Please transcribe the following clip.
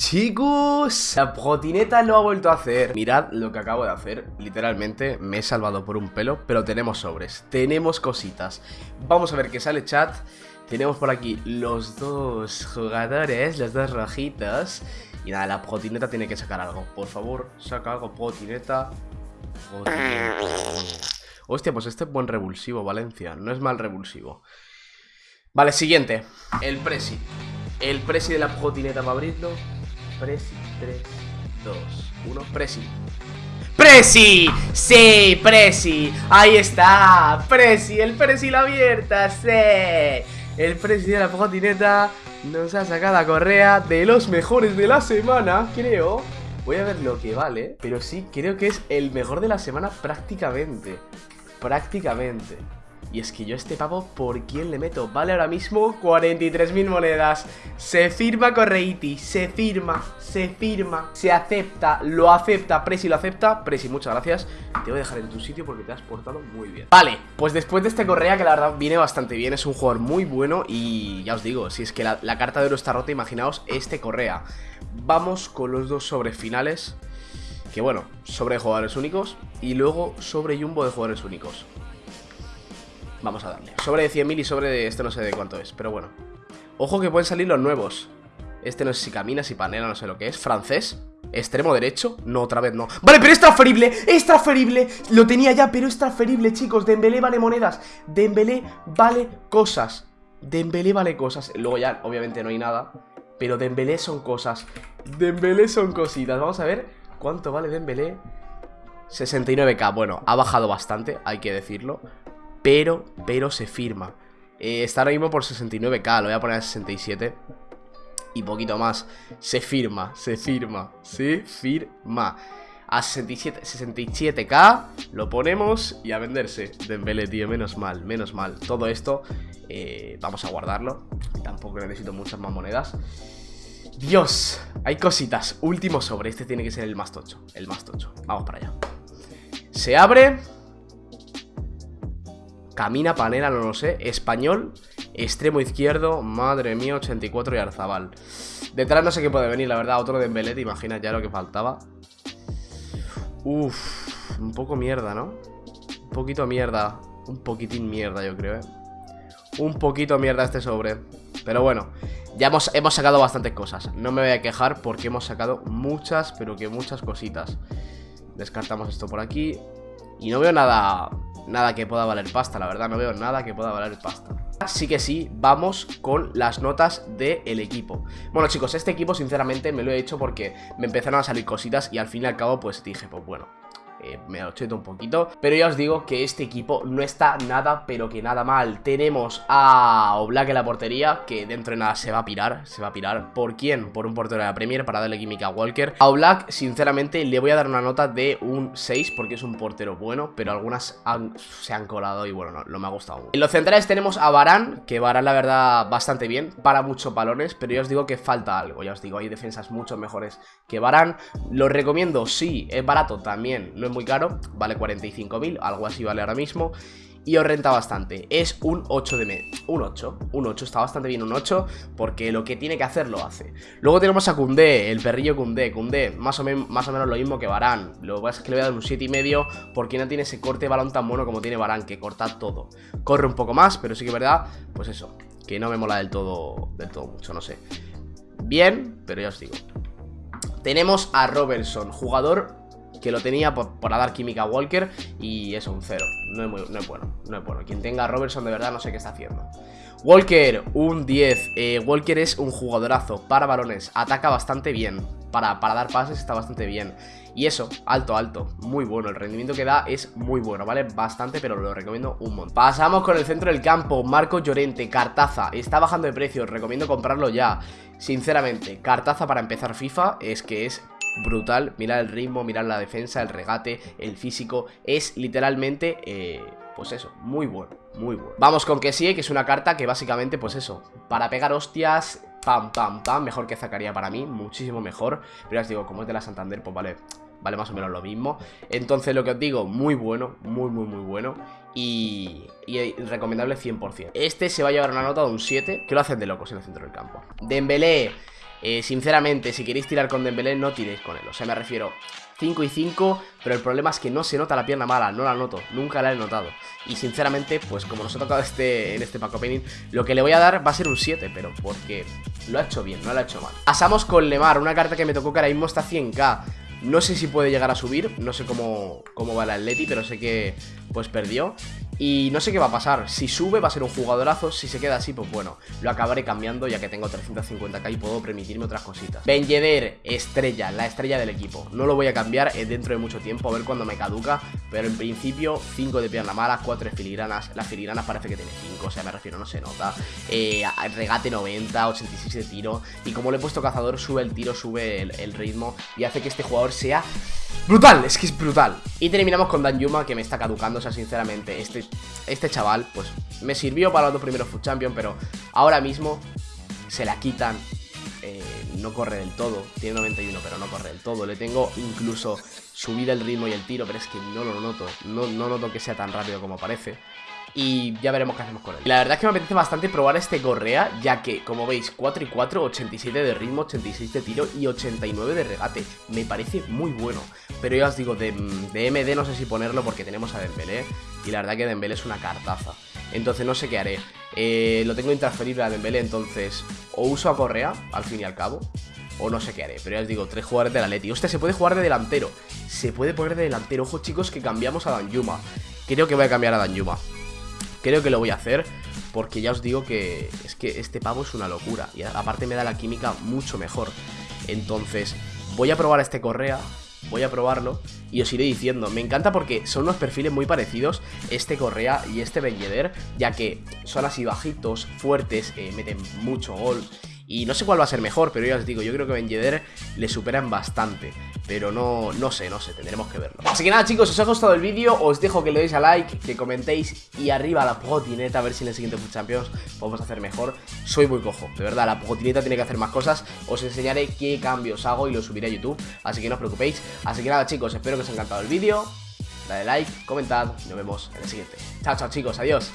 Chicos, la protineta lo ha vuelto a hacer. Mirad lo que acabo de hacer. Literalmente me he salvado por un pelo Pero tenemos sobres, tenemos cositas. Vamos a ver qué sale chat. Tenemos por aquí los dos jugadores Los dos rojitos. Y nada, la protineta tiene que sacar algo. Por favor, saca algo, protineta Hostia, pues este es buen revulsivo, Valencia. No es mal revulsivo. Vale, siguiente. El Presi. El Presi de la protineta para abrirlo Presi, 3, 2, 1, Presi ¡Presi! ¡Sí! ¡Presi! ¡Ahí está! ¡Presi! ¡El Presi la abierta! ¡Sí! El Presi de la patineta nos ha sacado a correa de los mejores de la semana, creo Voy a ver lo que vale, pero sí, creo que es el mejor de la semana prácticamente Prácticamente y es que yo este pavo, ¿por quién le meto? Vale ahora mismo 43.000 monedas. Se firma Correiti, se firma, se firma. Se acepta, lo acepta, Presi lo acepta. Presi, muchas gracias. Te voy a dejar en tu sitio porque te has portado muy bien. Vale, pues después de este Correa que la verdad viene bastante bien Es un jugador muy bueno y ya os digo Si es que la, la carta de oro está rota, imaginaos este Correa. Vamos con los dos sobre finales que bueno, sobre jugadores únicos y luego sobre Jumbo de jugadores únicos Vamos a darle. Sobre de 100.000 y sobre de... Este no sé de cuánto es, pero bueno. Ojo que pueden salir los nuevos. Este no sé si camina, si panela, no sé lo que es. Francés Extremo derecho. No, otra vez no. Vale, pero es transferible Es transferible. Lo tenía ya, pero es transferible, chicos. Dembélé vale monedas. Dembélé vale cosas. Dembélé vale cosas. Luego ya, obviamente, no hay nada. Pero Dembélé son cosas. Dembélé son cositas. Vamos a ver cuánto vale Dembélé. 69k, bueno, ha bajado bastante, hay que decirlo pero, pero se firma. Eh, está ahora mismo por 69k, lo voy a poner a 67 y poquito más. Se firma, se firma, se firma. A 67, 67k lo ponemos y a venderse. Dembélé, tío, menos mal, menos mal. Todo esto eh, vamos a guardarlo. Tampoco necesito muchas más monedas. Dios, hay cositas. Último sobre, este tiene que ser el más tocho. El más tocho. Vamos para allá. Se abre. Camina, panera, no lo sé. Español, extremo izquierdo. Madre mía, 84 y Arzabal. Detrás no sé qué puede venir, la verdad. Otro de Embelé, te imaginas ya lo que faltaba. Uf, un poco mierda, ¿no? Un poquito mierda. Un poquitín mierda, yo creo, ¿eh? Un poquito mierda este sobre. Pero bueno, ya hemos, hemos sacado bastantes cosas. No me voy a quejar porque hemos sacado muchas, pero que muchas cositas. Descartamos esto por aquí. Y no veo nada nada que pueda valer pasta, la verdad, no veo nada que pueda valer pasta. Así que sí, vamos con las notas del equipo Bueno chicos, este equipo sinceramente me lo he hecho porque me empezaron a salir cositas y al fin y al cabo pues dije, pues bueno eh, me lo cheto un poquito Pero ya os digo que este equipo no está nada, pero que nada mal. Tenemos a Oblak en la portería, que dentro de nada se va a pirar Se va a pirar, ¿por quién? Por un portero de la Premier para darle química a Walker. A Oblak, sinceramente, le voy a dar una nota de un 6 Porque es un portero bueno, pero algunas se han colado y bueno, no, me ha gustado En los centrales tenemos a Barán, que Barán la verdad bastante bien Para muchos balones, pero ya os digo que falta algo Ya os digo, hay defensas mucho mejores que Barán Lo recomiendo, sí, es barato también, no muy caro, vale 45.000, algo así vale ahora mismo y os renta bastante. Es un 8 de media. Un 8. Un 8. Está bastante bien un 8. Porque lo que tiene que hacer lo hace. Luego tenemos a Kunde, el perrillo Kunde. Kunde, más o, más o menos lo mismo que Barán. Lo que pasa es que le voy a dar un 7,5. Porque no tiene ese corte balón tan bueno como tiene Barán. Que corta todo. Corre un poco más, pero sí que es verdad. Pues eso. Que no me mola del todo, del todo mucho, no sé. Bien, pero ya os digo. Tenemos a Robertson, jugador que lo tenía por, dar química a Walker y eso, un cero. No es, no es, bueno, no es bueno. Quien tenga a Robertson de verdad no sé qué está haciendo. Walker, un 10. Eh, Walker es un jugadorazo para balones, ataca bastante bien. Para, para dar pases está bastante bien. Y eso, alto, alto, muy bueno. El rendimiento que da es muy bueno, ¿vale? Bastante, pero lo recomiendo un montón. Pasamos con el centro del campo. Marco Llorente, Cartaza. Está bajando de precio, recomiendo comprarlo ya. Sinceramente, Cartaza para empezar FIFA es que es brutal. Mirad el ritmo, mirad la defensa, el regate, el físico. Es literalmente, eh, pues eso, muy bueno, muy bueno. Vamos con que sí, que es una carta que básicamente, pues eso, para pegar hostias, pam, pam, pam, mejor que Zacaría para mí, muchísimo mejor. Pero ya os digo, como es de la Santander, pues vale, vale más o menos lo mismo. Entonces lo que os digo, muy bueno, muy, muy, muy bueno. Y, y, recomendable 100%. Este se va a llevar una nota de un 7, que lo hacen de locos en el centro del campo. Dembélé eh, sinceramente, si queréis tirar con Dembélé, no tiréis con él. O sea, me refiero, 5 y 5, pero el problema es que no se nota la pierna mala, no la noto, nunca la he notado. Y sinceramente, pues como nos ha tocado este, en este pack opening, lo que le voy a dar va a ser un 7, pero porque lo ha hecho bien, no lo ha hecho mal. Pasamos con Lemar, una carta que me tocó que ahora mismo está 100k. No sé si puede llegar a subir, no sé cómo, cómo va el Atleti, pero sé que pues perdió. Y no sé qué va a pasar, si sube va a ser un jugadorazo, si se queda así, pues bueno, lo acabaré cambiando ya que tengo 350k y puedo permitirme otras cositas. Ben Yedder, estrella, la estrella del equipo. No lo voy a cambiar eh, dentro de mucho tiempo, a ver cuándo me caduca, pero en principio 5 de pierna mala, 4 de filigranas. Las filigranas parece que tiene 5, o sea, me refiero, no se nota. Eh, regate 90, 86 de tiro. Y como le he puesto cazador, sube el tiro, sube el, ritmo y hace que este jugador sea brutal, es que es brutal. Y terminamos con Dan Yuma, que me está caducando, o sea, sinceramente, este este chaval, pues me sirvió para los dos primeros Food Champion, pero ahora mismo se la quitan. Eh, no corre del todo, tiene 91 pero no corre del todo, le tengo incluso subida el ritmo y el tiro, pero es que no lo noto, no, no noto que sea tan rápido como parece y ya veremos qué hacemos con él. La verdad es que me apetece bastante probar este Correa, ya que, como veis, 4 y 4, 87 de ritmo, 86 de tiro y 89 de regate. Me parece muy bueno. Pero ya os digo, de, MD no sé si ponerlo porque tenemos a Dembélé, y la verdad que Dembélé es una cartaza. Entonces no sé qué haré. Eh, lo tengo intransferible a Dembélé, entonces o uso a Correa, al fin y al cabo, o no sé qué haré. Pero ya os digo, tres jugadores de la Leti. Hostia, se puede jugar de delantero. Se puede poner de delantero. Ojo, chicos, que cambiamos a Danjuma. Creo que voy a cambiar a Danjuma. Creo que lo voy a hacer porque ya os digo que es que este pavo es una locura y aparte me da la química mucho mejor. Entonces, voy a probar este Correa, voy a probarlo y os iré diciendo. Me encanta porque son unos perfiles muy parecidos, este Correa y este Ben ya que son así bajitos, fuertes, eh, meten mucho gol y no sé cuál va a ser mejor, pero ya os digo, yo creo que Ben Yedder le superan bastante. Pero no, no sé, no sé, tendremos que verlo. Así que nada, chicos, os ha gustado el vídeo, os dejo que le deis a like, que comentéis y arriba la pogotineta, a ver si en el siguiente Food Champions podemos hacer mejor. Soy muy cojo, de verdad, la pogotineta tiene que hacer más cosas. Os enseñaré qué cambios hago y lo subiré a YouTube, así que no os preocupéis. Así que nada, chicos, espero que os haya encantado el vídeo. Dale like, comentad y nos vemos en el siguiente. Chao, chao, chicos, adiós.